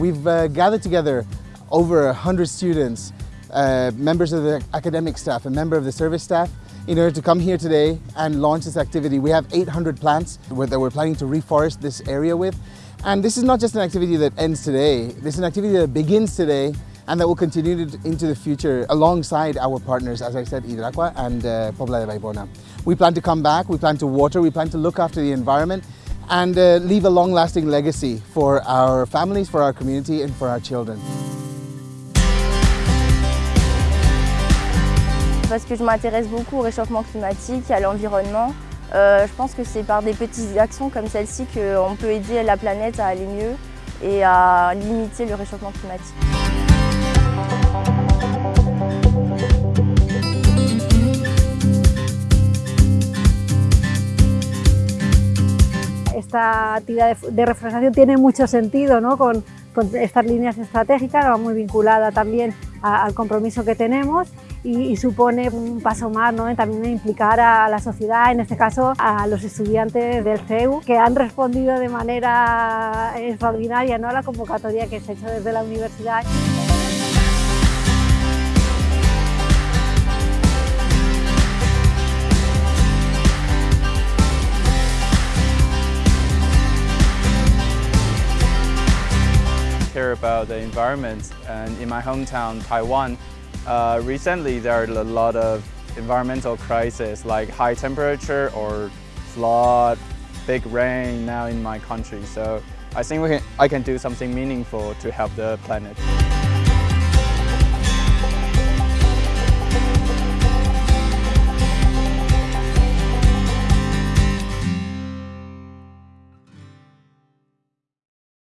we've uh, gathered together over 100 students, uh, members of the academic staff, a member of the service staff, in order to come here today and launch this activity. We have 800 plants that we're planning to reforest this area with. And this is not just an activity that ends today, this is an activity that begins today and that will continue into the future alongside our partners, as I said, Hidraqua and uh, Pobla de Vallbona. We plan to come back, we plan to water, we plan to look after the environment and uh, leave a long-lasting legacy for our families, for our community and for our children. Parce que je m'intéresse beaucoup au réchauffement climatique, à l'environnement. Euh, je pense que c'est par des petites actions comme celle-ci qu'on peut aider la planète à aller mieux et à limiter le réchauffement climatique. Esta actividad de reforestación tiene mucho sentido ¿no? con, estas líneas estratégicas, va muy vinculada también al compromiso que tenemos y, supone un paso más ¿no? también implicar a la sociedad, en este caso a los estudiantes del CEU, que han respondido de manera extraordinaria ¿no? a la convocatoria que se ha hecho desde la universidad. care about the environment. And in my hometown, Taiwan, uh, recently there are a lot of environmental crises like high temperature or flood, big rain now in my country. So I think can, I can do something meaningful to help the planet.